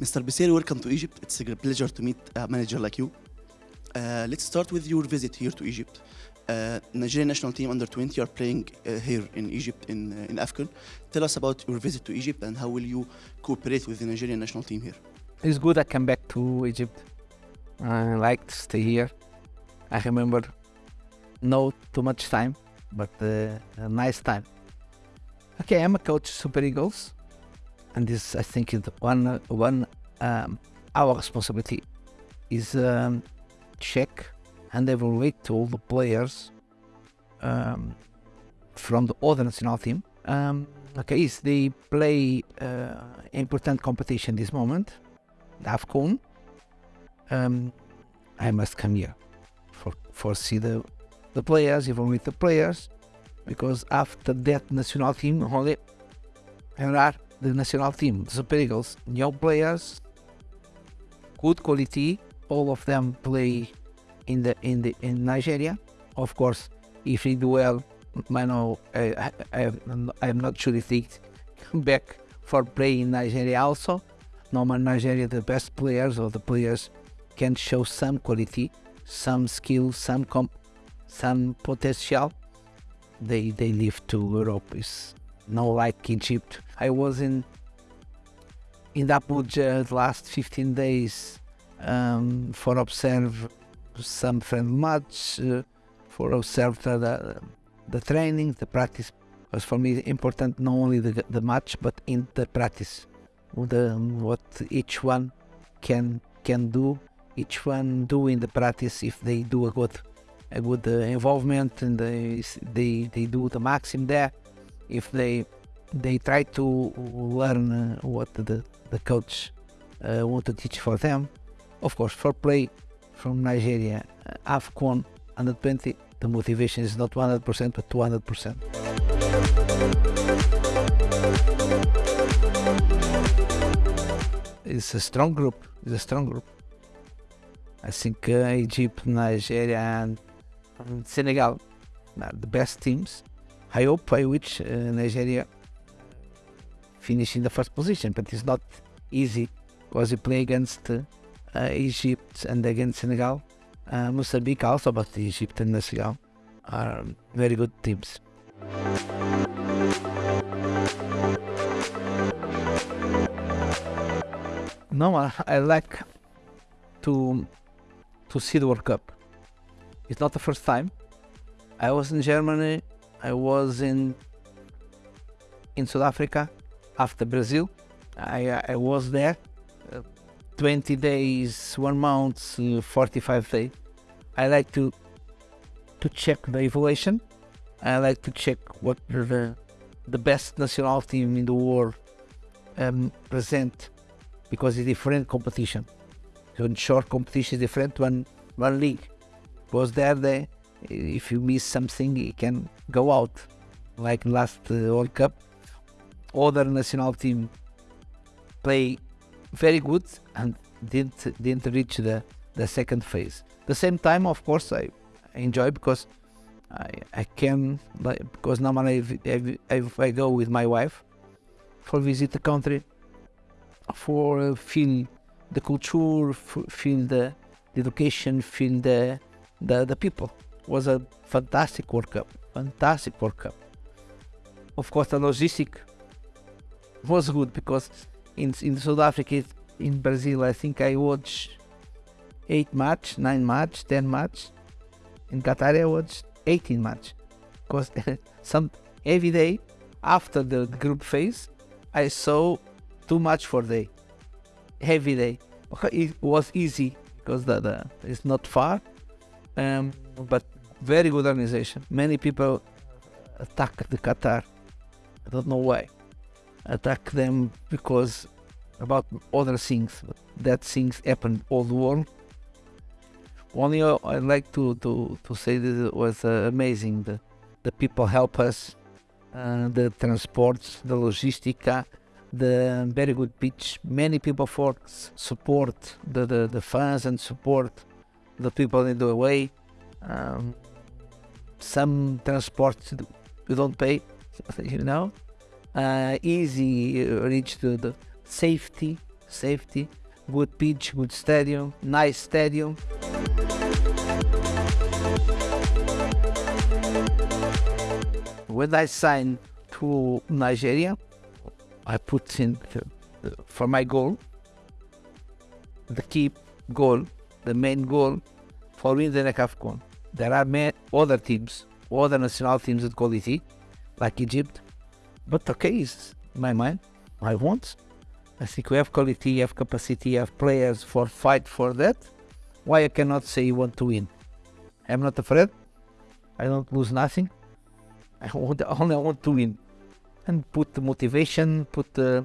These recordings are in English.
Mr. Peseiro, welcome to Egypt. It's a pleasure to meet a manager like you. Uh, let's start with your visit here to Egypt. Uh, Nigerian national team under 20 are playing uh, here in Egypt in uh, in AFCON. Tell us about your visit to Egypt and how will you cooperate with the Nigerian national team here. It's good I come back to Egypt. I like to stay here. I remember no too much time, but uh, a nice time. Okay, I'm a coach Super Eagles, and this I think is one one um, our responsibility is um, check and evaluate all the players um, from the other national team. Um, okay, is they play uh, important competition this moment, the. Um, I must come here for for see the the players, evaluate the players, because after that national team only there are the national team, the Eagles, young players, good quality. All of them play in the in the in Nigeria. Of course, if they do well, know I, I, I'm not sure if they come back for play in Nigeria also. Normal Nigeria, the best players or the players can show some quality, some skill, some comp, some potential. They they leave to Europe. Is not like Egypt. I was in in Abuja the last 15 days um, for observe some friend match, uh, for observe the, the, training, the practice was for me important not only the, the match but in the practice, the, what each one can can do, each one do in the practice if they do a good a good uh, involvement and they, they they do the maximum there, if they they try to learn uh, what the the coach uh, want to teach for them. Of course, for play from Nigeria, uh, AFCON under 20, the motivation is not 100% but 200%. It's a strong group. It's a strong group. I think uh, Egypt, Nigeria, and Senegal are the best teams. I hope I wish uh, Nigeria finish in the first position, but it's not easy because you play against uh, Egypt and against Senegal. Uh, Mozambique also, but Egypt and Senegal are very good teams. No, I, I like to to see the World Cup. It's not the first time. I was in Germany. I was in in South Africa after Brazil. I I was there. Uh, 20 days, one month, uh, 45 days. I like to to check the evaluation. I like to check what the the best national team in the world um, present because it's different competition. So in short competition is different one one league. Was there they if you miss something you can go out like last uh, World Cup. Other national team play very good and didn't didn't reach the the second phase. The same time, of course, I, enjoy because I I can like because normally if, if, if I go with my wife for visit the country for feel the culture, feel the, the education, feel the the the people. Was a fantastic World Cup, fantastic World Cup. Of course, the logistic was good because in in South Africa, in Brazil, I think I watched eight match, nine match, ten match. In Qatar, I watched 18 match because some every day after the group phase, I saw too much for day. Every day, it was easy because the, the it's not far, um, but very good organization. Many people attack the Qatar. I don't know why. Attack them because about other things. But that things happen all the world. Only I like to, to, to say that it was uh, amazing. The, the people help us, uh, the transports, the logistica, the very good pitch. Many people for support the, the, the fans and support the people in the way. Um, some transport you don't pay, you know. Uh, easy reach to the safety, safety, good pitch, good stadium, nice stadium. When I signed to Nigeria, I put in for my goal, the key goal, the main goal for winning the AFCON. There are many other teams, other national teams with quality, like Egypt. But okay, it's in my mind, I want. I think we have quality, have capacity, have players for fight for that. Why I cannot say you want to win? I'm not afraid. I don't lose nothing. I want, only want to win and put the motivation, put uh,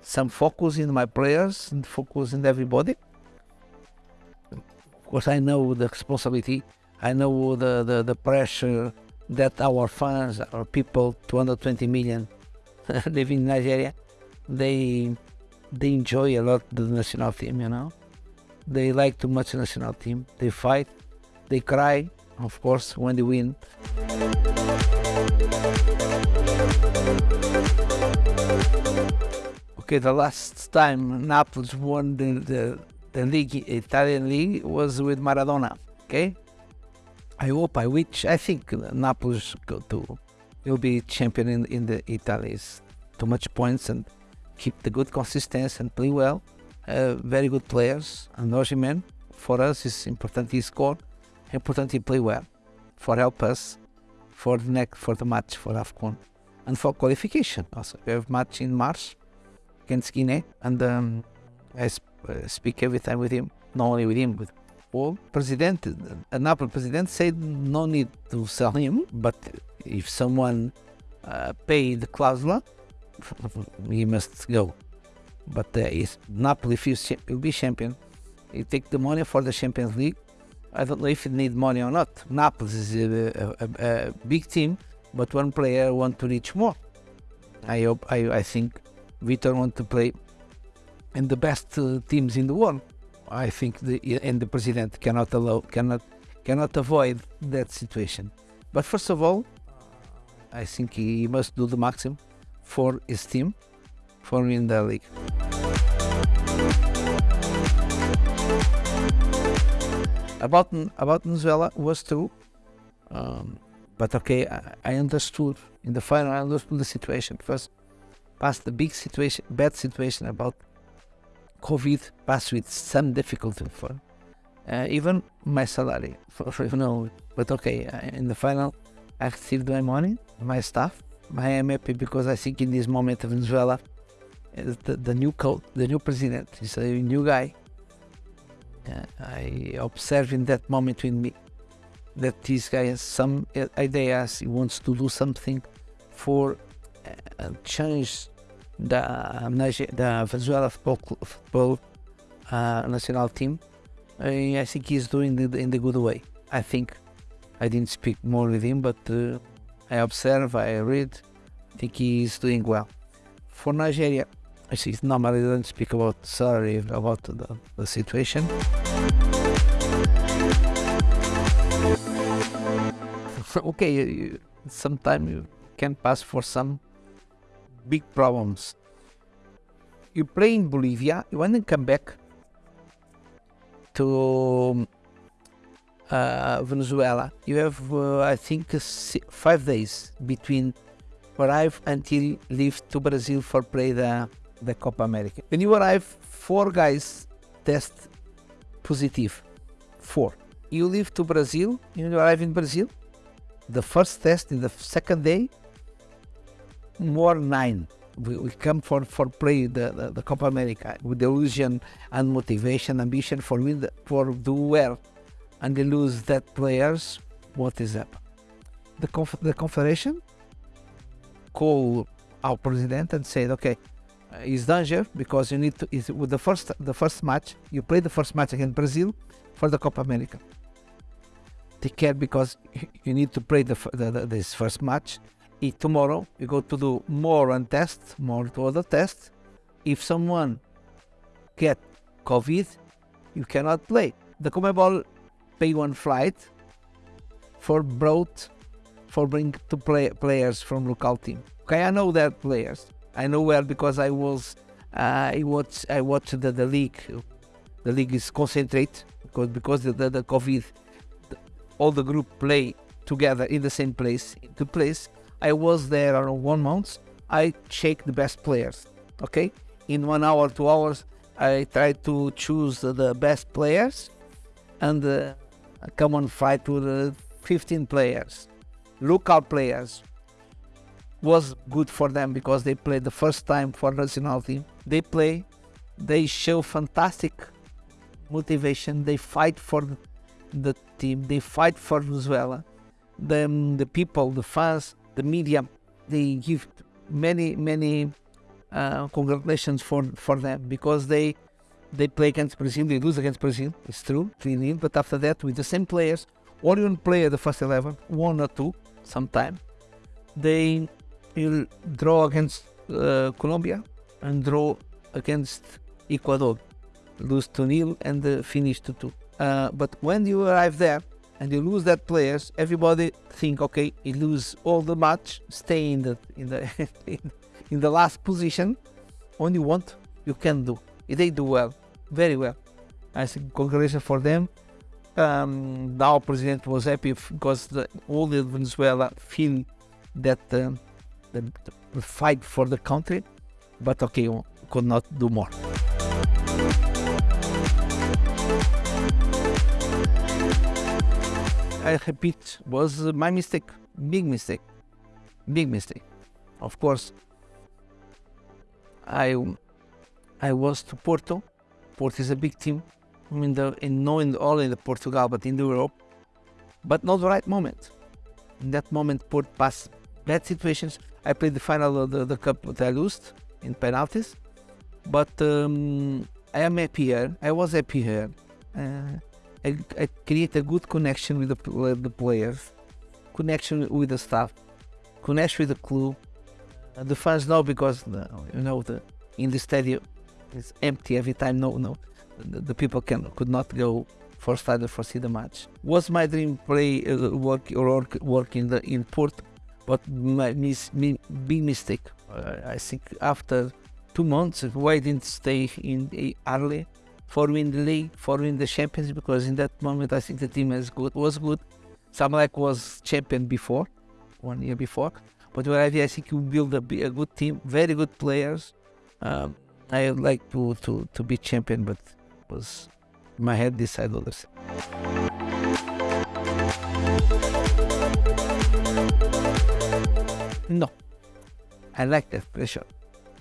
some focus in my players and focus in everybody. Of course, I know the responsibility. I know the, the, the pressure that our fans, our people, 220 million living in Nigeria, they they enjoy a lot the national team. You know, they like too much national team. They fight, they cry, of course, when they win. Okay, the last time Naples won the, the, the league, Italian league, was with Maradona. Okay, I hope, I wish, I think Naples go to will be champion in, in the Italy's too much points and keep the good consistency and play well. Uh, very good players. And Osimhen, for us, is important he score, important he play well, for help us for the next for the match for AFCON and for qualification also. We have match in March against Guinea, and um, I sp uh, speak every time with him, not only with him, with all president, an Apple president said no need to sell him, but if someone uh, pay the clausula, he must go. But uh, if Napoli will be champion, he take the money for the Champions League. I don't know if he need money or not. Napoli is a, a, a, big team, but one player want to reach more. I hope. I, I think Vitor want to play in the best uh, teams in the world. I think the and the president cannot allow cannot cannot avoid that situation. But first of all, I think he must do the maximum for his team for winning the league. About about Venezuela was true, um, but okay, I, I, understood in the final. I understood the situation first, past the big situation, bad situation about COVID passed with some difficulty for uh, even my salary, for, for, you know. But okay, uh, in the final, I received my money, my stuff. I am happy because I think in this moment of Venezuela, uh, the, the new code, the new president is a new guy. Uh, I observe in that moment with me that this guy has some ideas. He wants to do something for uh, change the, the Venezuela football, football uh, national team. I, I think he's doing it in the good way. I think I didn't speak more with him, but uh, I observe, I read. I think he's doing well. For Nigeria, I see normally don't speak about salary, about the, the situation. okay, sometimes you can pass for some big problems. You play in Bolivia, you want to come back to uh, Venezuela. You have, uh, I think, five days between arrive until leave to Brazil for play the, the Copa America. When you arrive, four guys test positive. Four. You leave to Brazil, you arrive in Brazil. The first test in the second day, more nine. We, we come for, for play the, the, the Copa America with the illusion and motivation, ambition for win the, for do well, and they lose that players. What is up? The conf the confederation call our president and said, okay, uh, it's danger because you need to. Is with the first the first match you play the first match against Brazil for the Copa America. Take care because you need to play the, the, the this first match if tomorrow you go to do more and test, more to other tests, if someone get COVID, you cannot play. The CONMEBOL pay one flight for brought for bring to play players from local team. Okay, I know that players. I know well because I was uh, I watch I watch the, the league. The league is concentrate because because the, the, the COVID, the, all the group play together in the same place. The place I was there around one month. I check the best players. Okay, in one hour, two hours, I try to choose the best players and uh, come on fight with the 15 players, local players. Was good for them because they play the first time for national team. They play, they show fantastic motivation. They fight for the, team. They fight for Venezuela. The, the people, the fans, the media, they give many many uh, congratulations for for them because they they play against Brazil, they lose against Brazil. It's true, 3 0. But after that, with the same players, or even play at the first 11, one or two, sometime, they will draw against uh, Colombia and draw against Ecuador, lose 2 0 and uh, finish 2 2. Uh, but when you arrive there and you lose that players, everybody think, okay, you lose all the match, stay in the in the in the last position. Only want you can do. They do well very well. I think congratulations for them. Um, now president was happy because the, all the Venezuela feel that uh, the, the, fight for the country, but okay, could not do more. I repeat, was my mistake, big mistake, big mistake. Of course, I I was to Porto Porto is a big team in the in not in only in Portugal but in Europe, but not the right moment. In that moment, Porto passed bad situations. I played the final of the, the cup that I lost in penalties, but um, I am happy here. I was happy here. Uh, I, create a good connection with the, the players, connection with the staff, connection with the club. Uh, the fans know because you know the in the stadium it's empty every time. No, no, the, the people can could not go for stadium for see the match. Was my dream play uh, work or work, work in the in Port, but my mis, mi, big mistake. Uh, I think after two months, why didn't stay in early for win the league, for win the champions? Because in that moment, I think the team is good was good. Zamalek was champion before, one year before. But where I think you build a, a good team, very good players. Um, I would like to, to, to be champion, but was my head decided others. No, I like that pressure.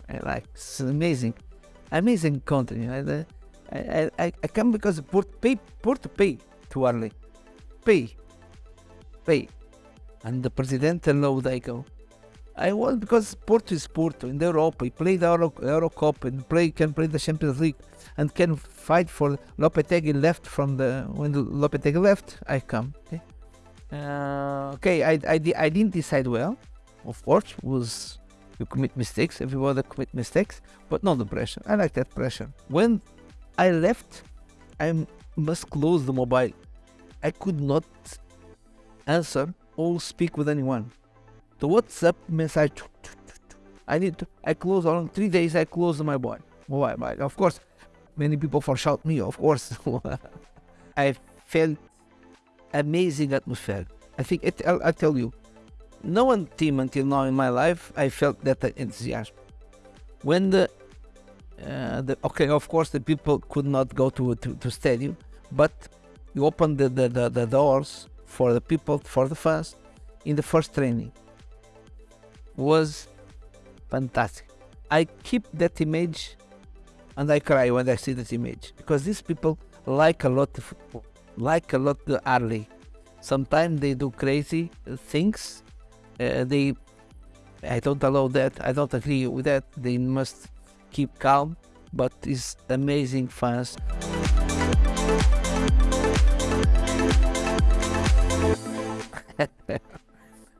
I like it's amazing, amazing country. I, I, I, I come because Port pay Porto pay too early, pay, pay, and the president allow they go. I want because Porto is Porto in Europe. He played the Euro, Euro Cup and play can play the Champions League and can fight for Lopetegui left from the when Lopetegui left. I come. Okay, uh, okay. I, I I didn't decide well. Of course, was you commit mistakes. Everybody commit mistakes, but not the pressure. I like that pressure. When I left, I must close the mobile. I could not answer or speak with anyone the WhatsApp message. I need to, I close on three days. I close my boy. Why? Why? Of course, many people for shout me. Of course, I felt amazing atmosphere. I think it, I'll, I'll, tell you, no one team until now in my life I felt that enthusiasm. When the, uh, the okay, of course the people could not go to to, to stadium, but you open the, the, the, the doors for the people for the fans in the first training was fantastic. I keep that image and I cry when I see that image because these people like a lot of football, like a lot the early. Sometimes they do crazy things. Uh, they, I don't allow that. I don't agree with that. They must keep calm, but it's amazing fans.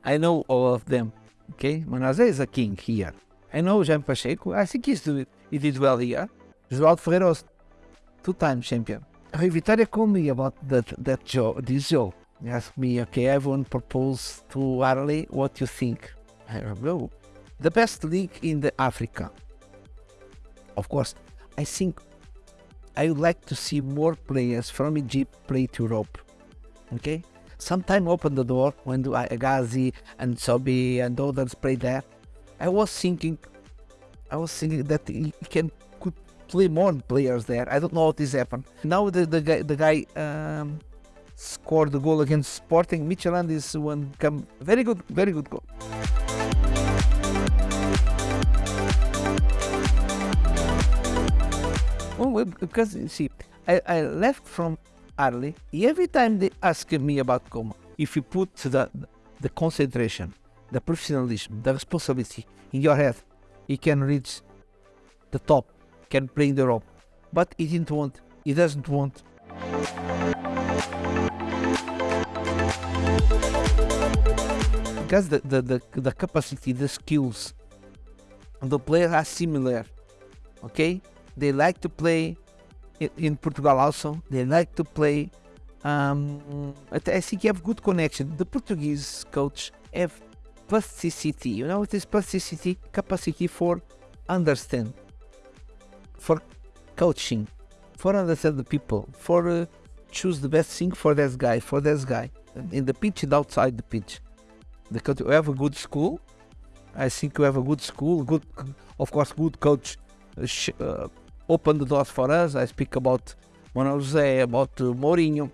I know all of them. Okay, Manuel José is a king here. I know Jaime Pacheco, I think he's do it. he did well here. João Ferreira was two-time champion. Rui Vitória called me about that, that job, this job. He asked me, okay, everyone propose to Ahly, what you think? I go, the best league in the Africa. Of course, I think I would like to see more players from Egypt play to Europe. Okay, sometime open the door when do I, Ghazi and Sobi and others play there. I was thinking, I was thinking that he can could play more players there. I don't know what is happened. Now the the guy the guy um, scored the goal against Sporting. Midtjylland is one come very good, very good goal. Oh, well, because you see, I, I left from Ahly. Every time they ask me about Como, if you put the the concentration, the professionalism, the responsibility in your head, you can reach the top, can play in the rope. But he didn't want. He doesn't want. Because the, the, the, the capacity, the skills, the players are similar. Okay, they like to play in, Portugal also. They like to play. Um, I think you have good connection. The Portuguese coach have plasticity. You know, it is plasticity, capacity for understand, for coaching, for understand the people, for uh, choose the best thing for this guy, for this guy, in the pitch and outside the pitch. Because you have a good school. I think you have a good school, good, of course, good coach. Uh, sh- uh, open the doors for us. I speak about Manuel Jose, about uh, Mourinho,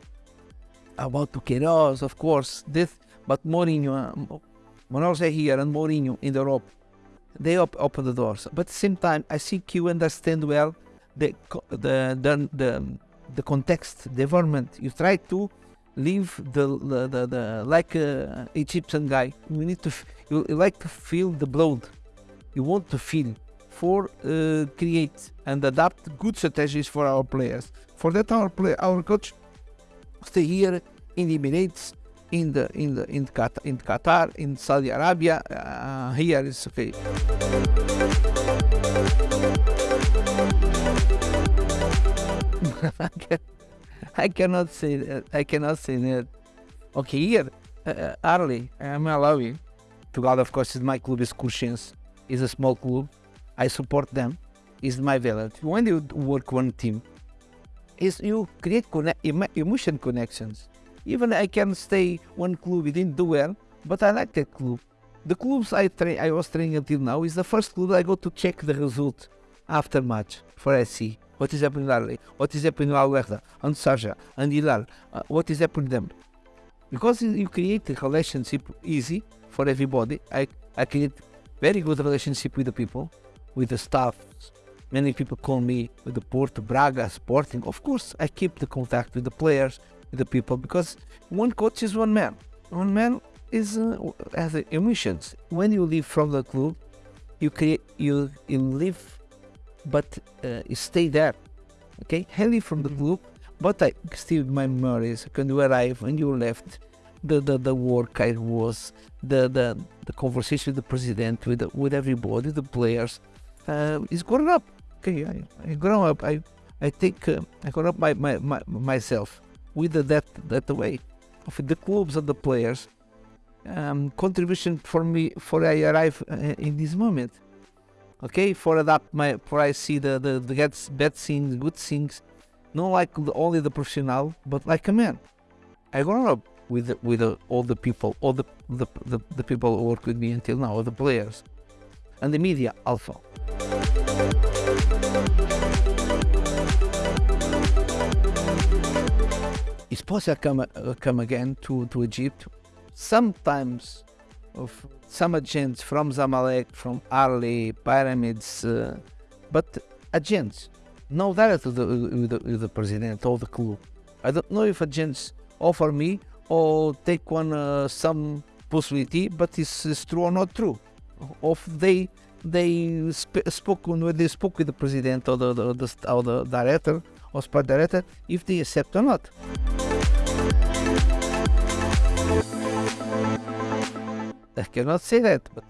about Queiroz, of course. This, but Mourinho, uh, here and Mourinho in Europe, they op- open the doors. But at the same time, I think you understand well the the the the, the context, the environment. You try to live the the, the, the like a Egyptian guy. You need to you like to feel the blood. You want to feel for uh, create and adapt good strategies for our players. For that, our play, our coach stay here in the Emirates, in the in the in Qatar, in Qatar, in Saudi Arabia. Uh, here is okay. I cannot say that. I cannot say that. Okay, here, uh, uh, Ahly, I'm Malawi. Portugal, of course, my club. Is Coruchense. Is a small club. I support them. Is my value. When you work one team, is you create emotion connections. Even I can stay one club, it didn't do well, but I like that club. The clubs I train, I was training until now is the first club I go to check the result after match for SC. What is happening in What is happening in Alberta? And Sharjah? And Hilal? Uh, what is happening to them? Because you- you create a relationship easy for everybody. I, I create very good relationship with the people, with the staff. Many people call me with the Porto, Braga, Sporting. Of course, I keep the contact with the players, with the people, because one coach is one man. One man is uh, has emotions. When you leave from the club, you create you you live, but uh, you stay there. Okay, I leave from the club, but I still my memories. When you arrive, when you left, the the, the work I was, the the the conversation with the president, with the, with everybody, the players, uh, is grown up. Okay, I, I grown up. I I think uh, I grown up my, my, my myself with that that way of the clubs and the players. Um, contribution for me for I arrive uh, in this moment. Okay, for adapt my for I see the the, the bad, bad things, good things, not like the, only the professional, but like a man. I grown up with with the, all the people, all the the, the the people who work with me until now, all the players, and the media also. It's possible to come, uh, come again to, to Egypt. Sometimes of some agents from Zamalek, from Ahly, Pyramids, uh, but agents, no direct with the, with, the, with the president or the club. I don't know if agents offer me or take one uh, some possibility, but it's, it's true or not true. Of they they sp- spoke when they spoke with the president or the, the, the or the director or sport director if they accept or not. I cannot say that, but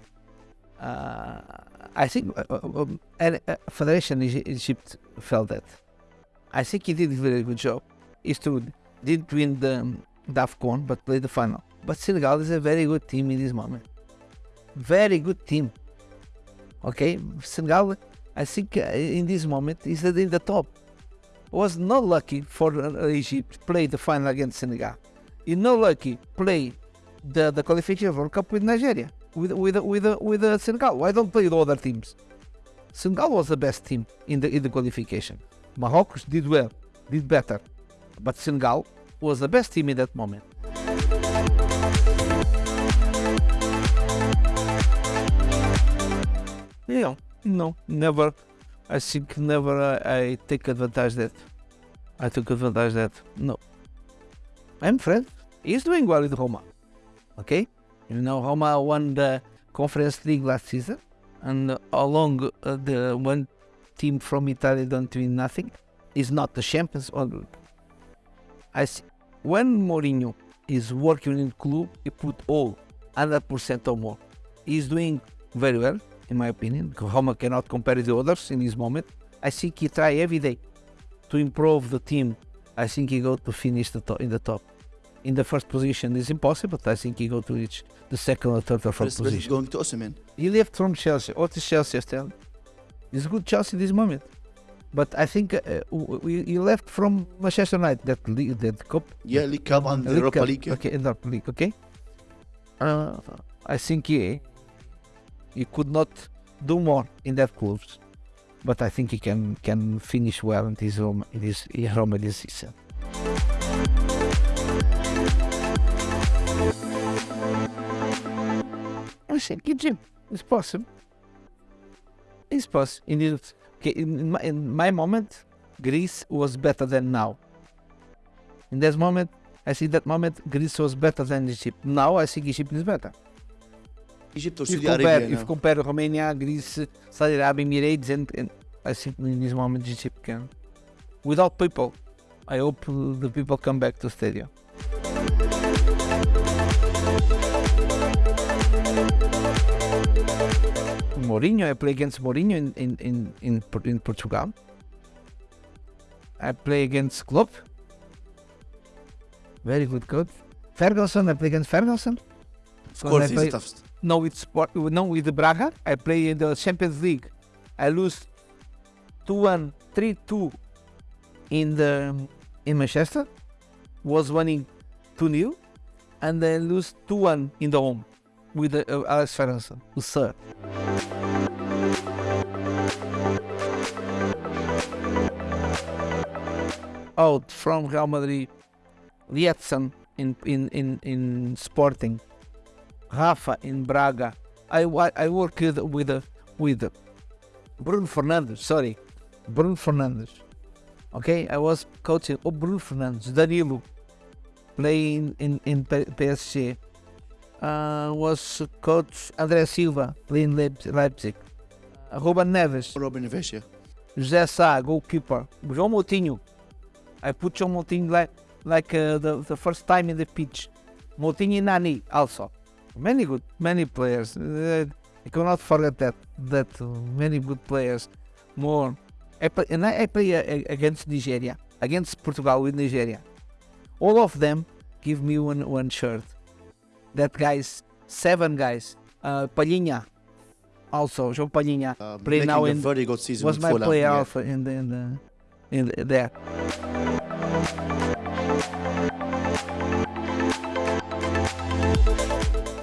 uh, I think uh, uh, um, and, uh, Federation Egy- Egypt felt that. I think he did a very good job. He to didn't win the the AFCON, but played the final. But Senegal is a very good team in this moment. Very good team. Okay, Senegal. I think uh, in this moment is in the top. Was not lucky for uh, Egypt play the final against Senegal. You not lucky play the, the qualification World Cup with Nigeria, with with with with, with Senegal. Why don't play the other teams? Senegal was the best team in the in the qualification. Morocco did well, did better, but Senegal was the best team in that moment. Yeah, no, never. I think never I, I take advantage that. I took advantage that. No. I'm Fred. He's doing well with Roma. Okay? You know, Roma won the Conference League last season. And along uh, the one team from Italy don't win nothing. Is not the champions. Or I see. When Mourinho is working in club, he put all 100% or more. He's doing very well in my opinion. Roma cannot compare the others in this moment. I think he try every day to improve the team. I think he go to finish the top, in the top. In the first position is impossible, but I think he go to reach the second or third or fourth it's position. going to Osimhen. He left from Chelsea. What is Chelsea still? He's good Chelsea this moment. But I think uh, w- w- he left from Manchester United, that league, that cup. Yeah, League Cup and the League Europa Cup. League. Okay, in Europa League, okay. Uh, I think he he could not do more in that clubs, but I think he can can finish well in his Roma in his in Roma this season. I said, it's him. It's possible. It's possible. In okay, in my, in my moment, Greece was better than now. In that moment, I see that moment Greece was better than Egypt. Now I think Egypt is better. If Saudi compare, Arabia if compare Romania, Greece, Saudi Arabia, Emirates, and, and I think in this moment Egypt can. Without people, I hope the people come back to stadium. Mourinho, I play against Mourinho in in in in, in Portugal. I play against Klopp. Very good coach. Ferguson, I play against Ferguson. Of course, he's the toughest. No, with sport. No, with Braga. I play in the Champions League. I lose 2-1, 3-2 in the in Manchester. Was winning 2-0, and then lose 2-1 in the home with the, uh, Alex Ferguson, who's third. Out from Real Madrid, Liedson in in in in Sporting. Rafa in Braga. I I worked with with, Bruno Fernandes. Sorry, Bruno Fernandes. Okay, I was coaching oh, Bruno Fernandes, Danilo, playing in in PSG. Uh, was coach André Silva playing Leip- Leipzig. Uh, Ruben Neves, Robin Neves, yeah. José Sá, goalkeeper. João Moutinho. I put João Moutinho like like uh, the the first time in the pitch. Moutinho and Nani also. Many good, many players. Uh, I cannot forget that that many good players. More. I play, and I, I play uh, against Nigeria, against Portugal with Nigeria. All of them give me one one shirt. That guys, seven guys. Uh, Palhinha, also João Palhinha Uh, Play now in- very good season was my player yeah. in the in the in the, there.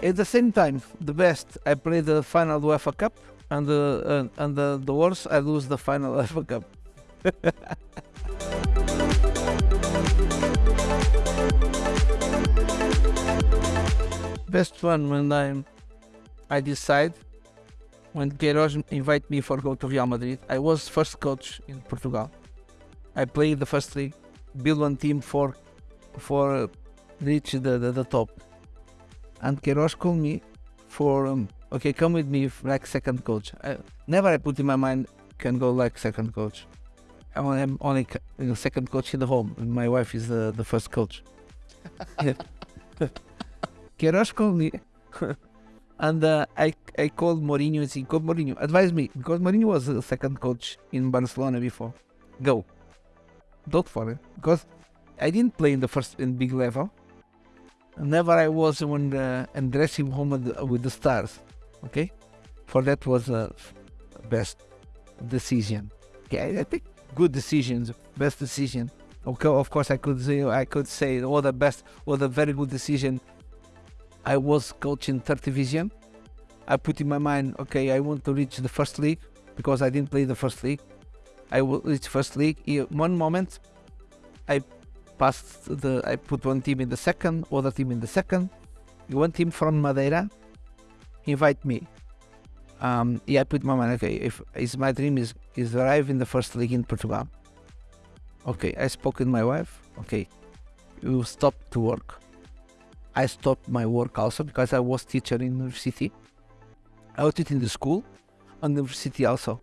At the same time, the best I play the final UEFA Cup, and the uh, and the, the worst I lose the final UEFA Cup. best one when I I decide when Queiroz invite me for go to Real Madrid. I was first coach in Portugal. I played the first league, build one team for for uh, reach the, the, the top. And Queiroz called me for um, okay, come with me like second coach. I, never I put in my mind can go like second coach. I'm only you know, second coach in the home. My wife is the, the first coach. Queiroz called me and uh, I I called Mourinho and said, "Go Mourinho, advise me because Mourinho was a second coach in Barcelona before. Go, don't it because I didn't play in the first in big level. Never I was on the and dressing room with the, with the stars. Okay, for that was uh, best. decision. Okay, I think good decisions, best decision. Okay, of course, I could say I could say all the best, all the very good decision. I was coaching third division. I put in my mind, okay, I want to reach the first league because I didn't play the first league. I will reach first league. In one moment, I passed the. I put one team in the second, other team in the second. One team from Madeira invite me. Um, yeah, I put my mind. Okay, if is my dream is is arrive in the first league in Portugal. Okay, I spoke with my wife. Okay, you stop to work. I stopped my work also because I was teacher in university. I was teaching in the school, and university also.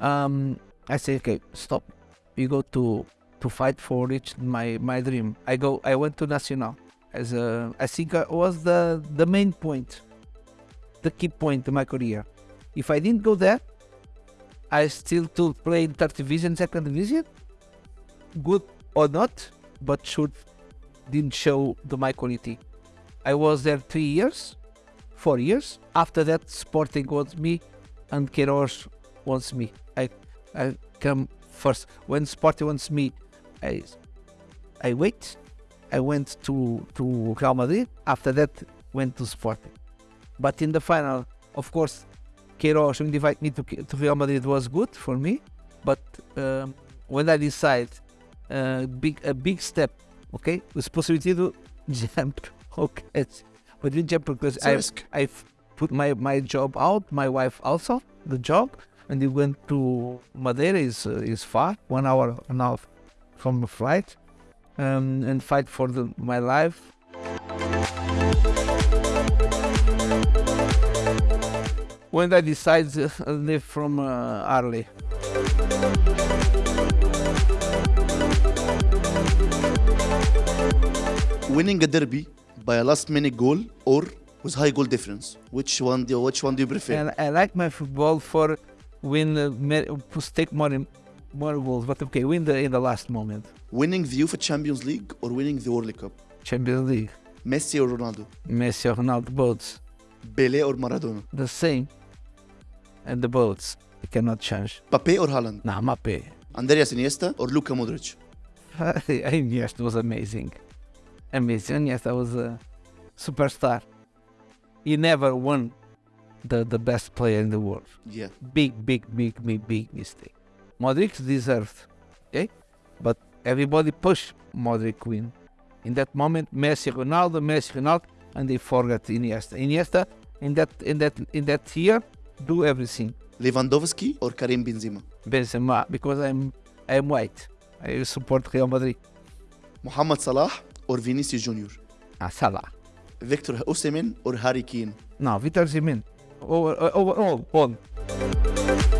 Um, I say, okay, stop. You go to to fight for reach my my dream. I go. I went to Nacional as a. I think I was the the main point, the key point in my career. If I didn't go there, I still to play in third division, second division, good or not, but should didn't show the my quality. I was there three years, four years. After that, Sporting wants me, and Queiroz wants me. I I come first. When Sporting wants me, I I wait. I went to to Real Madrid. After that, went to Sporting. But in the final, of course, Queiroz invite me to, to Real Madrid was good for me. But um, when I decide uh, big a big step, okay, with possibility to jump, okay, but didn't jump because I. I put my my job out, my wife also the job, and we went to Madeira is uh, is far, one hour and a half from the flight, um, and fight for the, my life. When I decide to leave from uh, Ahly, Winning a derby by a last minute goal or with high goal difference. Which one do which one do you prefer? and I like my football for win uh, take more more goals, but okay, win the in the last moment. winning the UEFA Champions League or winning the World Cup? Champions League, Messi or Ronaldo? Messi, or Ronaldo, boats. Pele or Maradona? the same. And the boats, you cannot change. Mbappé or Haaland? Nah, Mbappé. Andrés Iniesta or Luka Modric? Iniesta was amazing. Amazing. Iniesta was a superstar. He never won the, the best player in the world. Yeah. Big, big, big, big, big mistake. Modric deserved, okay? But everybody pushed Modric win. In that moment, Messi, Ronaldo, Messi, Ronaldo, and they forgot Iniesta. Iniesta, in that in that in that year, do everything. Lewandowski or Karim Benzema? Benzema because I'm I'm white. I support Real Madrid. Mohamed Salah or Vinicius Junior? Ah, Salah. Victor Osimhen or Harry Kane? No, Vitor Osimhen. Over, over, all, all.